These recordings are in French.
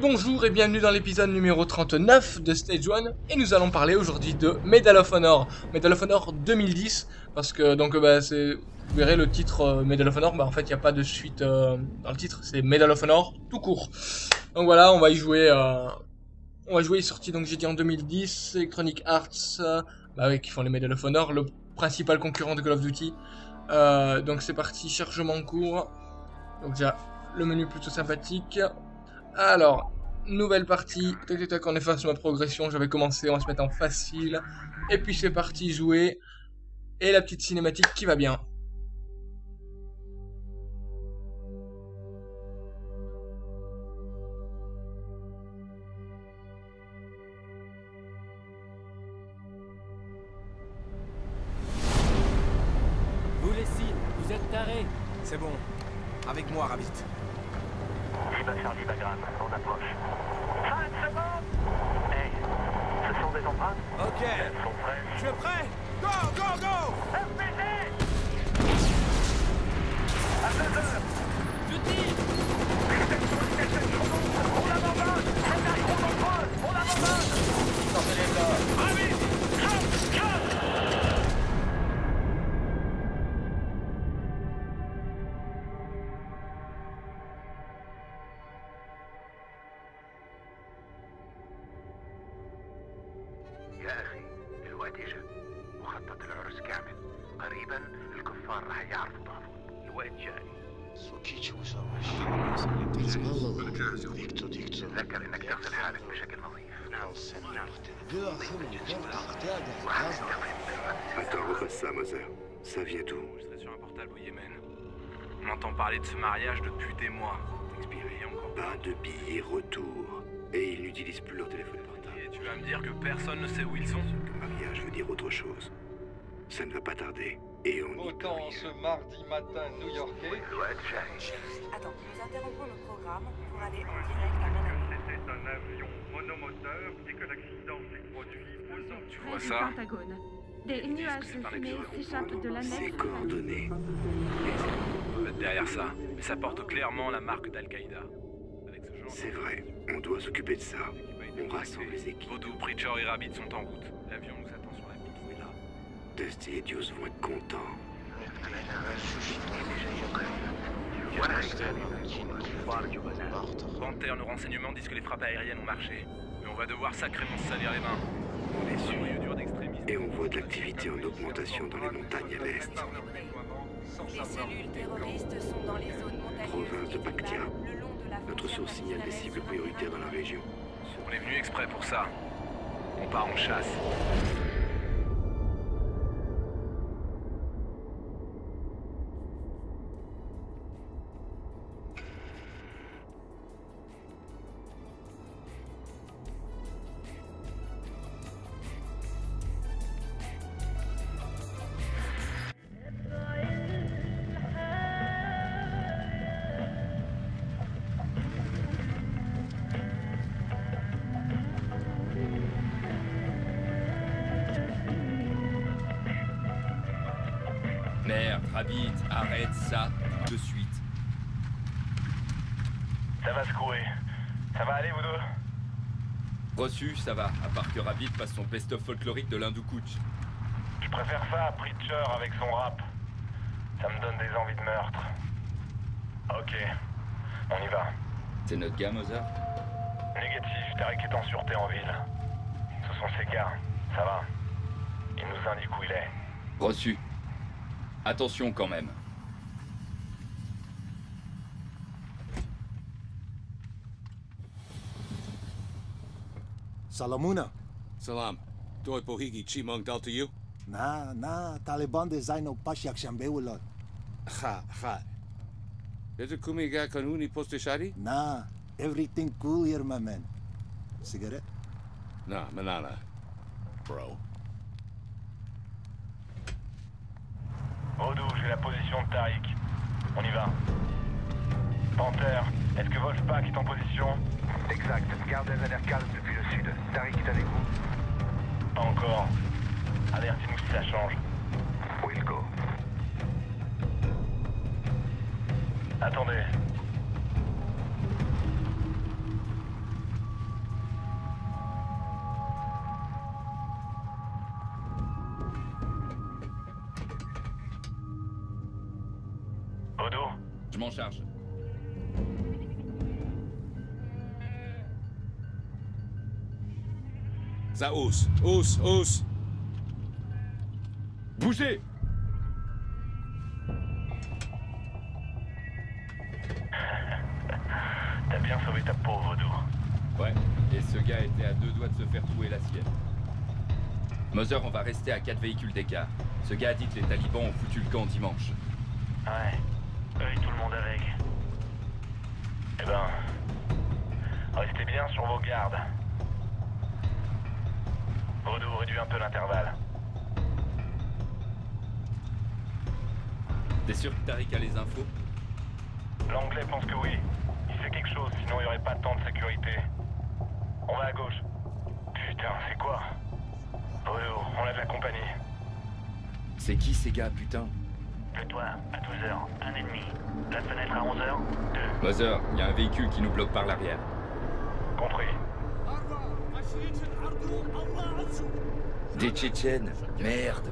Bonjour et bienvenue dans l'épisode numéro 39 de Stage 1 et nous allons parler aujourd'hui de Medal of Honor, Medal of Honor 2010 parce que donc bah, c'est vous verrez le titre euh, Medal of Honor, bah en fait il n'y a pas de suite euh, dans le titre, c'est Medal of Honor tout court. Donc voilà, on va y jouer euh, on va jouer, sorti donc j'ai dit en 2010, Electronic Arts bah qui font les Medal of Honor, le principal concurrent de Call of Duty. Donc c'est parti, chargement en cours. Donc déjà le menu plutôt sympathique. Alors, nouvelle partie. Tac, tac, tac, on efface ma progression. J'avais commencé, on va se mettre en facile. Et puis c'est parti, jouer. Et la petite cinématique qui va bien. Vous les signes, vous êtes tarés C'est bon. Avec moi, Rabbit. Lima Charlie Bagram, on approche. 5 secondes Hey, ce sont des empreintes. Ok. Elles sont prêtes. Je suis prêt. Go, go, go. RPG À 2 heures. Je tire On abandonne On abandonne Sortez les gars تذكر انك تغسل حالك بشكل نظيف Attends, refasse ça, Moser. Ça vient d'où Je serai sur un portable au Yémen. On entend parler de ce mariage depuis des mois. Expiré encore. Pas de billets retour. Et ils n'utilisent plus leur téléphone portable. Et tu vas me dire que personne ne sait où ils sont Le mariage veut dire autre chose. Ça ne va pas tarder. Et on Autant y ce mardi matin new-yorkais. Attends, nous interrompons le programme pour aller en direct à Manhattan. C'était un avion monomoteur dès que l'accident s'est produit aux Tu vois ça Pentagone. Des nuages de fumée s'échappent de la nef. C'est coordonné. Euh, derrière ça, ça porte clairement la marque d'Al-Qaïda. C'est vrai, on doit s'occuper de ça. On rassemble les équipes. Vaudou, Pritchard et Rabbit sont en route. L'avion nous attend sur Dusty et Deuce vont être contents. Panther, nos renseignements disent que les frappes aériennes ont marché. Mais on va devoir sacrément se salir les mains. On est d'extrémistes. Et on voit de l'activité en augmentation dans les montagnes à l'est. Les cellules terroristes sont dans les zones montagneuses Province de la Notre source signale des cibles prioritaires dans la région. On est venu exprès pour ça. On part en chasse. Rabbit, arrête ça de suite. Ça va secouer. Ça va aller, vous deux Reçu, ça va, à part que Rabbit passe son best-of folklorique de l'Hindou Kuch. Je préfère ça à Preacher avec son rap. Ça me donne des envies de meurtre. Ok, on y va. C'est notre gars, Mozart Négatif, Tarek est en sûreté en ville. Ce sont ces gars, ça va. Il nous indique où il est. Reçu. Attention quand même. Salamuna. Salam. Doi Bohigi Chimong Dal to you? Na, na, Taliban de zijn op Pashak Shambewulot. Ha, ha. Is it Kumiga Kanuni Postishari? Na, everything cool here, my man. Cigarette? Nah, Manana. Bro. Rodou, j'ai la position de Tariq. On y va. Panther, est-ce que Wolfpack est en position? Exact. Gardez a l'air calme depuis le sud. Tariq est avec vous Pas encore. Avertis-nous si ça change. We'll go. Attendez. Je m'en charge. Ça hausse, hausse, hausse. Bougez T'as bien sauvé ta pauvre Vaudou. Ouais, et ce gars était à deux doigts de se faire trouer la sienne. Mother, on va rester à quatre véhicules d'écart. Ce gars a dit que les talibans ont foutu le camp dimanche. Ouais. Eux et tout le monde avec. Eh ben... Restez bien sur vos gardes. Vaudou, réduit un peu l'intervalle. T'es sûr que Tariq a les infos? L'anglais pense que oui. Il sait quelque chose, sinon il n'y aurait pas tant de sécurité. On va à gauche. Putain, c'est quoi? Vaudou, on a de la compagnie. C'est qui ces gars, putain? Le toit, à 12h, un ennemi. La fenêtre à 11h, deux. Mother, il y a un véhicule qui nous bloque par l'arrière. Compris. Des Tchétchènes Merde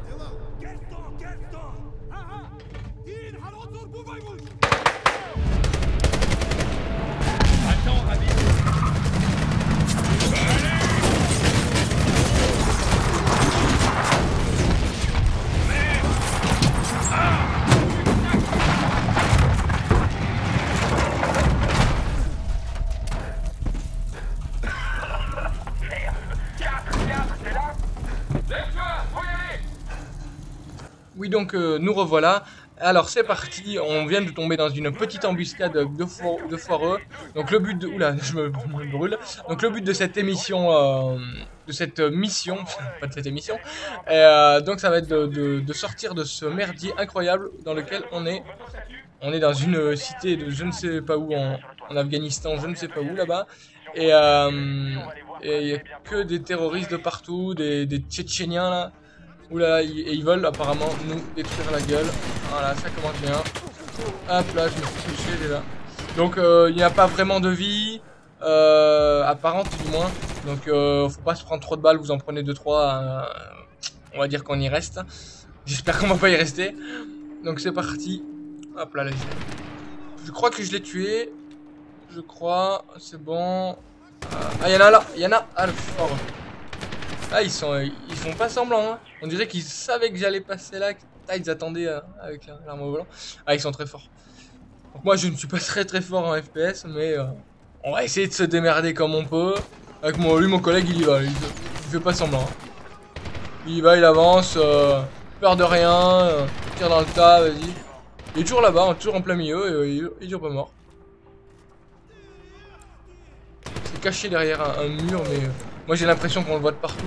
Oui, donc euh, nous revoilà. Alors c'est parti, on vient de tomber dans une petite embuscade de, fo de foireux. Donc le but de... Le but de cette émission, euh, de cette mission, pas de cette émission, euh, ça va être de, sortir de ce merdier incroyable dans lequel on est. On est dans une cité de je ne sais pas où, en, Afghanistan, je ne sais pas où là-bas. Et il n'y a que des terroristes de partout, des, des Tchétchéniens là. Et ils veulent apparemment nous détruire la gueule. Voilà, ça commence bien. Hop là, je me suis touché déjà. Donc euh, il n'y a pas vraiment de vie. Euh, apparente du moins. Donc euh, faut pas se prendre trop de balles, vous en prenez 2-3. Euh, on va dire qu'on y reste. J'espère qu'on va pas y rester. Donc c'est parti. Hop là, là. Je crois que je l'ai tué. Je crois. C'est bon. Ah, il y en a là. Il y en a. Ah, le fort. Ah, ils sont, ils font pas semblant, hein. On dirait qu'ils savaient que j'allais passer là. Ah, ils attendaient euh, avec l'arme au volant. Ah, ils sont très forts. Donc moi, je ne suis pas très très fort en FPS, mais euh, on va essayer de se démerder comme on peut. Avec moi, lui, mon collègue, il y va. Il, il fait pas semblant. Hein. Il y va, il avance. Euh, peur de rien. Euh, tire dans le tas, vas-y. Il est toujours là-bas, hein, toujours en plein milieu. Et, il, il toujours pas mort. C'est caché derrière un mur, mais... Moi j'ai l'impression qu'on le voit de partout.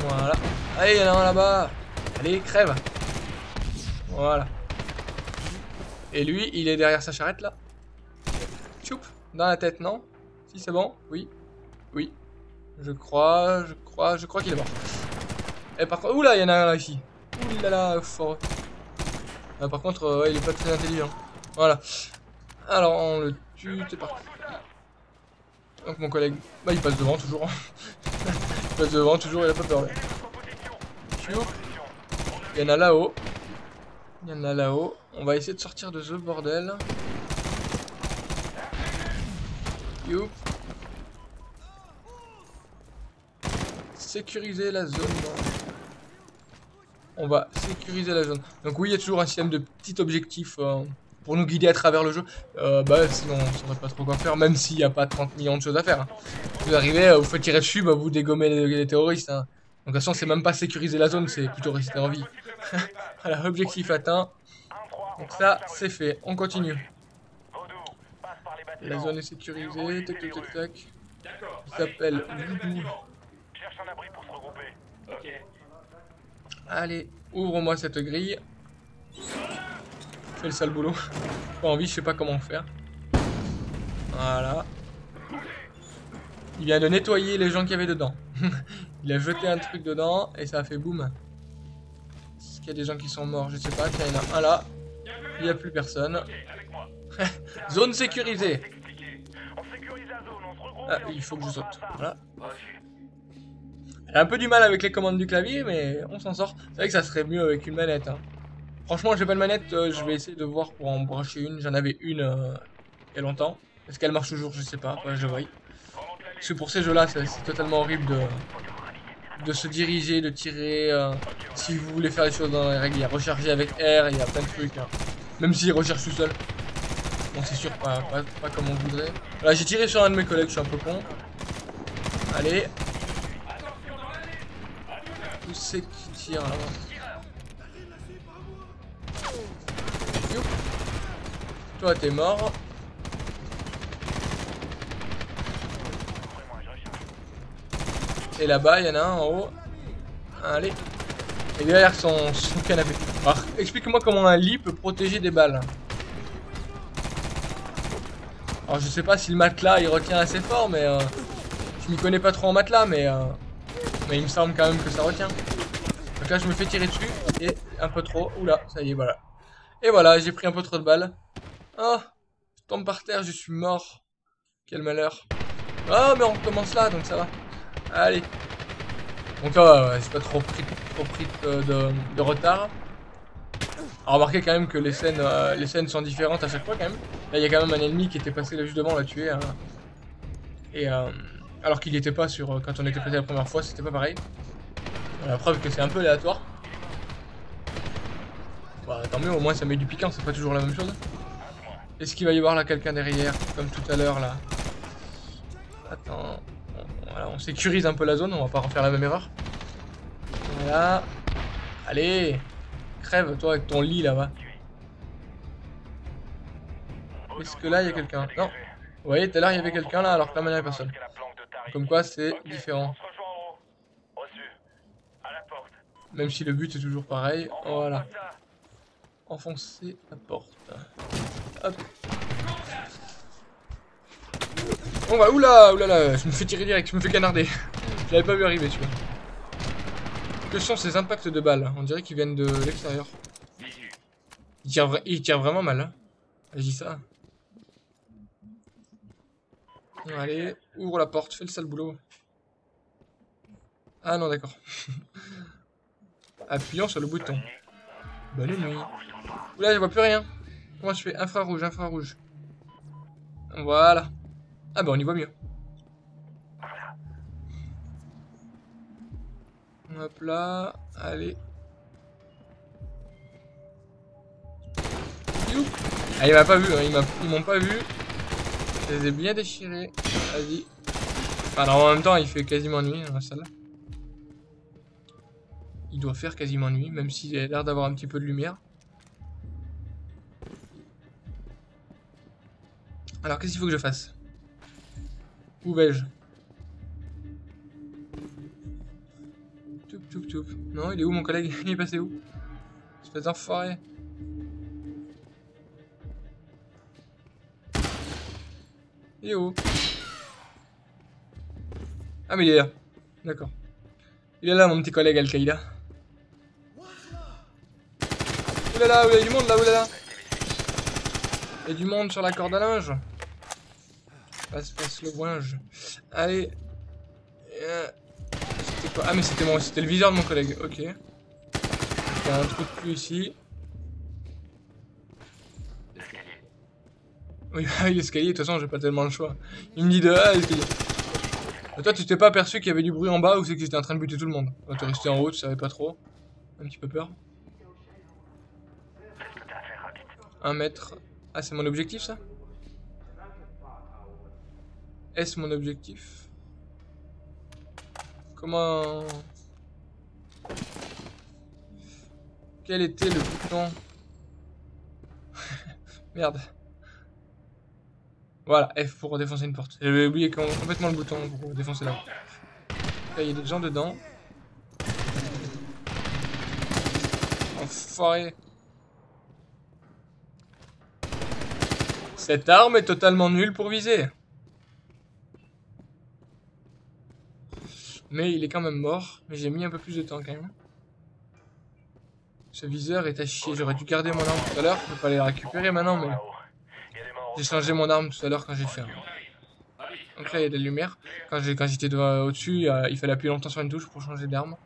Voilà. Allez, il y en a un là-bas. Allez, crève. Voilà. Et lui, il est derrière sa charrette là. Choup. Dans la tête, non? Si, c'est bon? Oui. Oui. Je crois, je crois, je crois qu'il est mort. Et par contre, oula, il y en a un là ici. Oulala, fort. Ah, par contre, euh, il est pas très intelligent. Voilà. Alors, on le tue, c'est parti. Donc mon collègue, bah il passe devant toujours. il passe devant toujours, il a pas peur. Il y en a là-haut. Il y en a là-haut. On va essayer de sortir de ce bordel. Youp. Sécuriser la zone. On va sécuriser la zone. Donc oui, il y a toujours un système de petits objectifs. Euh, pour nous guider à travers le jeu, euh, bah sinon on saurait pas trop quoi faire, même s'il n'y a pas 30 millions de choses à faire. Hein. Vous arrivez, euh, vous faites tirer dessus, bah vous dégommez les, les terroristes. Hein. Donc de toute façon c'est même pas sécuriser la zone, c'est plutôt rester en vie. voilà, objectif atteint. Donc ça c'est fait, on continue. La zone est sécurisée, tac tac tac tac. Il s'appelle Voodoo. Allez, ouvre-moi cette grille le sale boulot. Pas envie, je sais pas comment faire. Voilà. Il vient de nettoyer les gens qui avaient dedans. il a jeté un truc dedans et ça a fait boum. Est-ce qu'il y a des gens qui sont morts? Je sais pas. Il y en a un là. Il n'y a plus personne. zone sécurisée. Ah, il faut que je saute. Voilà. J'ai un peu du mal avec les commandes du clavier, mais on s'en sort. C'est vrai que ça serait mieux avec une manette. Hein. Franchement, j'ai pas de manette, euh, je vais essayer de voir pour en brancher une. J'en avais une euh, il y a longtemps. Est-ce qu'elle marche toujours? Je sais pas, ouais, je vois. Parce que pour ces jeux-là, c'est totalement horrible de, de se diriger, de tirer. euh, si vous voulez faire les choses dans les règles, il y a recharger avec R, il y a plein de trucs. hein. Même s'il recharge tout seul. Bon, c'est sûr, pas, pas, pas comme on voudrait. Là, j'ai tiré sur un de mes collègues, je suis un peu con. Allez. Où c'est qui tire là Toi, t'es mort. Et là-bas, il y en a un en haut. Allez. Et derrière son, son canapé. Alors, explique-moi comment un lit peut protéger des balles. Alors, je sais pas si le matelas il retient assez fort, mais euh, je m'y connais pas trop en matelas, mais euh, mais il me semble quand même que ça retient. Donc là, je me fais tirer dessus et un peu trop. Oula, ça y est, voilà. Et voilà, j'ai pris un peu trop de balles. Oh, je tombe par terre, je suis mort. Quel malheur. Ah, mais on recommence là, donc ça va. Allez. Donc là, ouais, j'ai pas trop pris, trop pris de, de- retard. Remarquez quand même que les scènes, euh, les scènes sont différentes à chaque fois quand même. Là, il y a quand même un ennemi qui était passé là juste devant, l'a tué. hein. Et euh, alors qu'il n'y était pas sur euh, quand on était passé la première fois, c'était pas pareil. La preuve que c'est un peu aléatoire. Bah, tant mieux, au moins ça met du piquant, c'est pas toujours la même chose. Est-ce qu'il va y avoir là quelqu'un derrière, comme tout à l'heure là Attends. Voilà, on sécurise un peu la zone, on va pas refaire la même erreur. Voilà. Allez Crève, toi, avec ton lit là-bas. Est-ce que là, il y a quelqu'un? Non. Vous voyez, tout à l'heure, il y avait quelqu'un là, alors que là, maintenant, il n'y a personne. Comme quoi, c'est différent. Même si le but est toujours pareil. Voilà. Enfoncer la porte. Hop. On va, oula, oula, je me fais tirer direct, je me fais canarder. Je l'avais pas vu arriver celui-là. Que sont ces impacts de balles On dirait qu'ils viennent de l'extérieur. Il tire, vraiment mal. Hein. Je dis ça. Allez, ouvre la porte, fais le sale boulot. Ah non, d'accord. Appuyons sur le bouton. Bonne nuit. Oula, je vois plus rien. Comment je fais? Infrarouge, infrarouge. Voilà. Ah bah on y voit mieux. Hop là, allez. Ah il m'a pas vu, hein, ils m'ont pas vu. Je les ai bien déchirés. Vas-y. Alors en même temps il fait quasiment nuit dans la salle. Il doit faire quasiment nuit, même s'il a l'air d'avoir un petit peu de lumière. Alors qu'est-ce qu'il faut que je fasse? Où vais-je Toup toup toup. Non, il est où mon collègue? Il est passé où? Espèce d'enfoiré. Il est où? Ah mais il est là. D'accord. Il est là mon petit collègue Al-Qaïda. Oulala, il y a du monde là, oulala. Il y a du monde sur la corde à linge. Passe, passe le ouinge. Allez. Euh, C'était quoi? Ah mais c'était mon, c'était le viseur de mon collègue. Ok. Il y a un truc plus ici. Oui, bah oui, l'escalier, de toute façon, j'ai pas tellement le choix. Il me dit de ah, l'escalier. Toi, tu t'es pas aperçu qu'il y avait du bruit en bas ou c'est que j'étais en train de buter tout le monde? Toi, t'es resté en haut, tu savais pas trop. Un petit peu peur. Un mètre. Ah, c'est mon objectif, ça? Est-ce mon objectif? Comment... Quel était le bouton? Merde. Voilà, F pour défoncer une porte. J'avais oublié com- complètement le bouton pour défoncer la porte. Il y a des gens dedans. Enfoiré. Cette arme est totalement nulle pour viser. Mais il est quand même mort. Mais j'ai mis un peu plus de temps quand même. Ce viseur est à chier. J'aurais dû garder mon arme tout à l'heure. Je peux pas les récupérer maintenant, mais... J'ai changé mon arme tout à l'heure quand j'ai fait un... Donc là, il y a de la lumière. Quand j'étais au-dessus, il fallait appuyer longtemps sur une touche pour changer d'arme.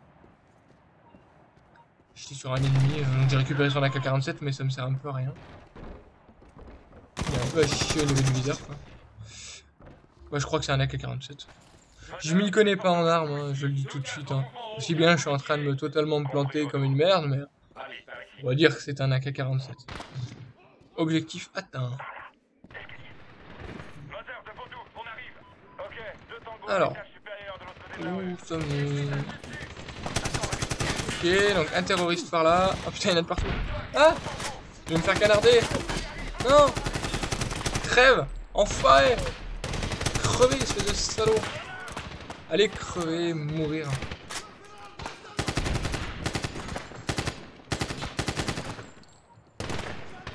J'étais sur un ennemi, euh, j'ai récupéré son AK-47 mais ça me sert un peu à rien. Il est un peu à chier au niveau du viseur quoi. Moi je crois que c'est un AK-47. Je m'y connais pas en armes, hein, je le dis tout de suite. Hein. Aussi bien je suis en train de me totalement me planter comme une merde, mais on va dire que c'est un AK-47. Objectif atteint. Alors, où sommes-nous? Ok, donc un terroriste par là. Oh putain, il y en a de partout. Ah Je vais me faire canarder. Non Crève Enfoiré Crevez, espèce de salaud Allez crever, mourir.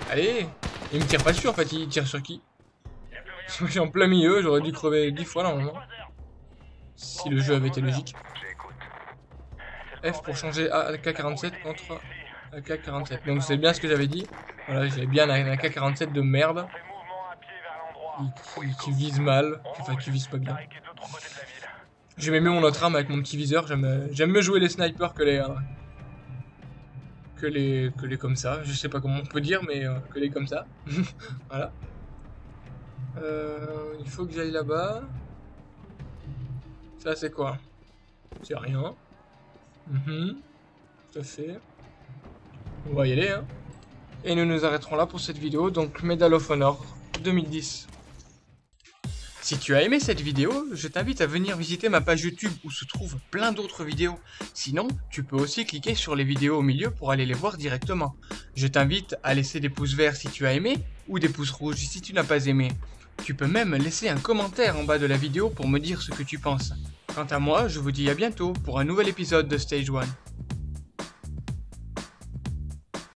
Allez Il me tire pas dessus en fait, il tire sur qui? Je en plein milieu, j'aurais dû crever 10 fois normalement. Si le jeu avait été logique. F pour changer AK-47 contre AK-47. Donc c'est bien ce que j'avais dit. Voilà, j'avais bien un AK-47 de merde. Qui, vise mal, enfin qui vise pas bien. J'ai même mon autre arme avec mon petit viseur. J'aime mieux jouer les snipers que les, euh, que les que les comme ça. Je sais pas comment on peut dire, mais euh, que les comme ça. voilà. Euh, il faut que j'aille là-bas. Ça c'est quoi? C'est rien. Mhm. Tout à fait. On va y aller, hein. Et nous nous arrêterons là pour cette vidéo, donc Medal of Honor 2010. Si tu as aimé cette vidéo, je t'invite à venir visiter ma page YouTube où se trouvent plein d'autres vidéos. Sinon, tu peux aussi cliquer sur les vidéos au milieu pour aller les voir directement. Je t'invite à laisser des pouces verts si tu as aimé, ou des pouces rouges si tu n'as pas aimé. Tu peux même laisser un commentaire en bas de la vidéo pour me dire ce que tu penses. Quant à moi, je vous dis à bientôt pour un nouvel épisode de Stage 1.